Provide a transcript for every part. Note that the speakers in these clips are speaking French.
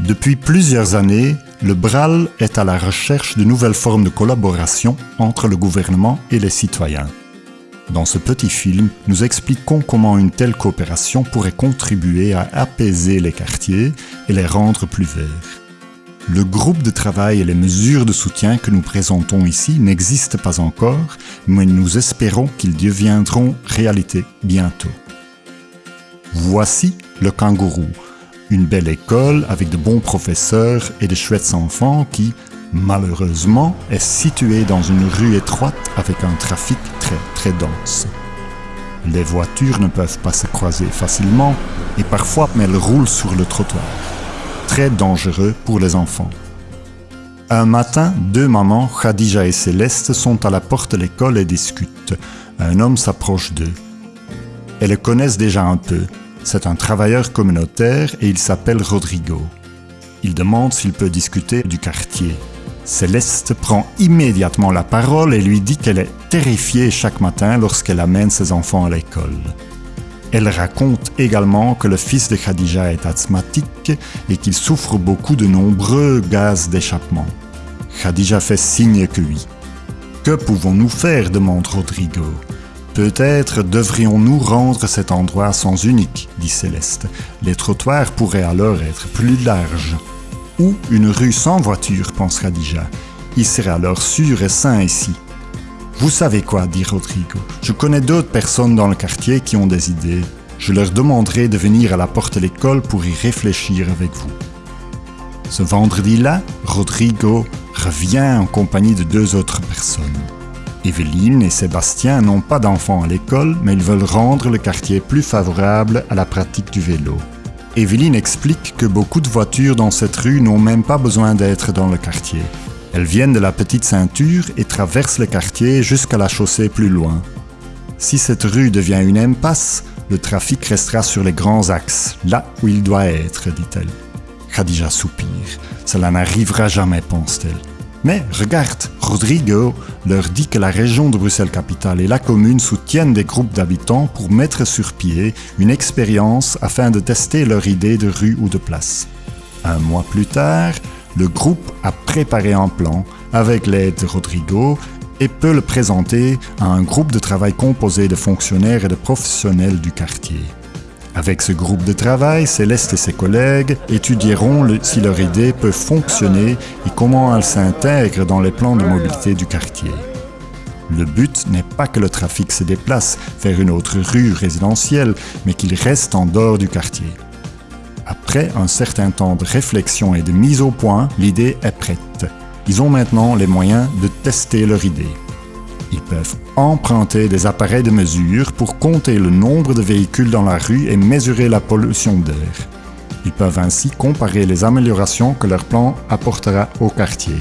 Depuis plusieurs années, le BRAL est à la recherche de nouvelles formes de collaboration entre le gouvernement et les citoyens. Dans ce petit film, nous expliquons comment une telle coopération pourrait contribuer à apaiser les quartiers et les rendre plus verts. Le groupe de travail et les mesures de soutien que nous présentons ici n'existent pas encore, mais nous espérons qu'ils deviendront réalité bientôt. Voici le kangourou, une belle école avec de bons professeurs et de chouettes enfants qui, malheureusement, est située dans une rue étroite avec un trafic très très dense. Les voitures ne peuvent pas se croiser facilement et parfois elles roulent sur le trottoir. Très dangereux pour les enfants. Un matin, deux mamans, Khadija et Céleste, sont à la porte de l'école et discutent. Un homme s'approche d'eux. Elles le connaissent déjà un peu, c'est un travailleur communautaire et il s'appelle Rodrigo. Il demande s'il peut discuter du quartier. Céleste prend immédiatement la parole et lui dit qu'elle est terrifiée chaque matin lorsqu'elle amène ses enfants à l'école. Elle raconte également que le fils de Khadija est asthmatique et qu'il souffre beaucoup de nombreux gaz d'échappement. Khadija fait signe que oui. Que pouvons-nous faire demande Rodrigo. Peut-être devrions-nous rendre cet endroit sans unique, dit Céleste. Les trottoirs pourraient alors être plus larges. Ou une rue sans voiture, pense Radija. Il serait alors sûr et sain ici. Vous savez quoi, dit Rodrigo. Je connais d'autres personnes dans le quartier qui ont des idées. Je leur demanderai de venir à la porte de l'école pour y réfléchir avec vous. Ce vendredi-là, Rodrigo revient en compagnie de deux autres personnes. Evelyne et Sébastien n'ont pas d'enfants à l'école, mais ils veulent rendre le quartier plus favorable à la pratique du vélo. Evelyne explique que beaucoup de voitures dans cette rue n'ont même pas besoin d'être dans le quartier. Elles viennent de la petite ceinture et traversent le quartier jusqu'à la chaussée plus loin. Si cette rue devient une impasse, le trafic restera sur les grands axes, là où il doit être, dit-elle. Khadija soupire. Cela n'arrivera jamais, pense-t-elle. Mais regarde, Rodrigo leur dit que la région de Bruxelles-Capitale et la commune soutiennent des groupes d'habitants pour mettre sur pied une expérience afin de tester leur idée de rue ou de place. Un mois plus tard, le groupe a préparé un plan avec l'aide de Rodrigo et peut le présenter à un groupe de travail composé de fonctionnaires et de professionnels du quartier. Avec ce groupe de travail, Céleste et ses collègues étudieront si leur idée peut fonctionner et comment elle s'intègre dans les plans de mobilité du quartier. Le but n'est pas que le trafic se déplace vers une autre rue résidentielle, mais qu'il reste en dehors du quartier. Après un certain temps de réflexion et de mise au point, l'idée est prête. Ils ont maintenant les moyens de tester leur idée. Ils peuvent emprunter des appareils de mesure pour compter le nombre de véhicules dans la rue et mesurer la pollution d'air. Ils peuvent ainsi comparer les améliorations que leur plan apportera au quartier.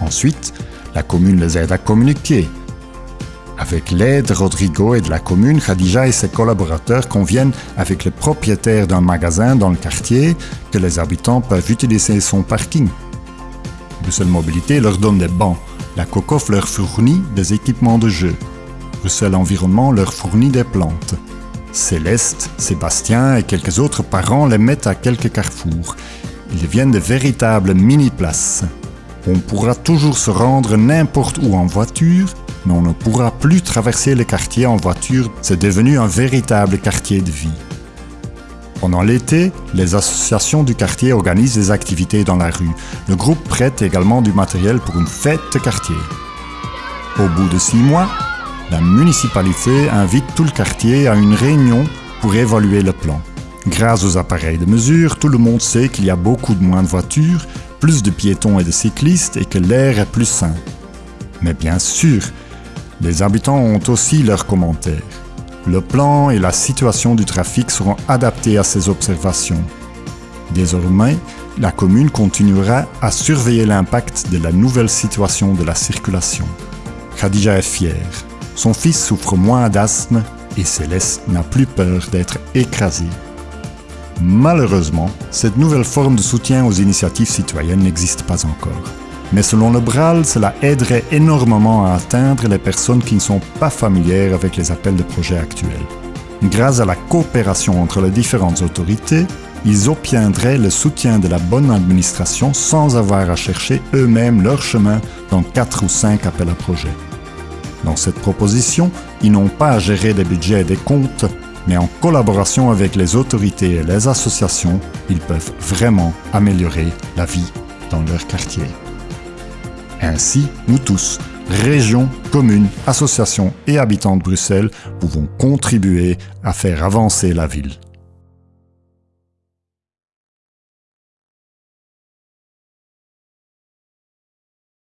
Ensuite, la commune les aide à communiquer. Avec l'aide de Rodrigo et de la commune, Khadija et ses collaborateurs conviennent avec le propriétaire d'un magasin dans le quartier que les habitants peuvent utiliser son parking. Bruxelles Mobilité leur donne des bancs la COCOF leur fournit des équipements de jeu. Bruxelles Environnement leur fournit des plantes. Céleste, Sébastien et quelques autres parents les mettent à quelques carrefours. Ils deviennent de véritables mini-places. On pourra toujours se rendre n'importe où en voiture, mais on ne pourra plus traverser le quartier en voiture. C'est devenu un véritable quartier de vie. Pendant l'été, les associations du quartier organisent des activités dans la rue. Le groupe prête également du matériel pour une fête de quartier. Au bout de six mois, la municipalité invite tout le quartier à une réunion pour évaluer le plan. Grâce aux appareils de mesure, tout le monde sait qu'il y a beaucoup moins de voitures, plus de piétons et de cyclistes et que l'air est plus sain. Mais bien sûr, les habitants ont aussi leurs commentaires. Le plan et la situation du trafic seront adaptés à ces observations. Désormais, la commune continuera à surveiller l'impact de la nouvelle situation de la circulation. Khadija est fière. Son fils souffre moins d'asthme et Céleste n'a plus peur d'être écrasée. Malheureusement, cette nouvelle forme de soutien aux initiatives citoyennes n'existe pas encore. Mais selon le BRAL, cela aiderait énormément à atteindre les personnes qui ne sont pas familières avec les appels de projets actuels. Grâce à la coopération entre les différentes autorités, ils obtiendraient le soutien de la bonne administration sans avoir à chercher eux-mêmes leur chemin dans 4 ou 5 appels à projets. Dans cette proposition, ils n'ont pas à gérer des budgets et des comptes, mais en collaboration avec les autorités et les associations, ils peuvent vraiment améliorer la vie dans leur quartier. Ainsi, nous tous, régions, communes, associations et habitants de Bruxelles, pouvons contribuer à faire avancer la ville.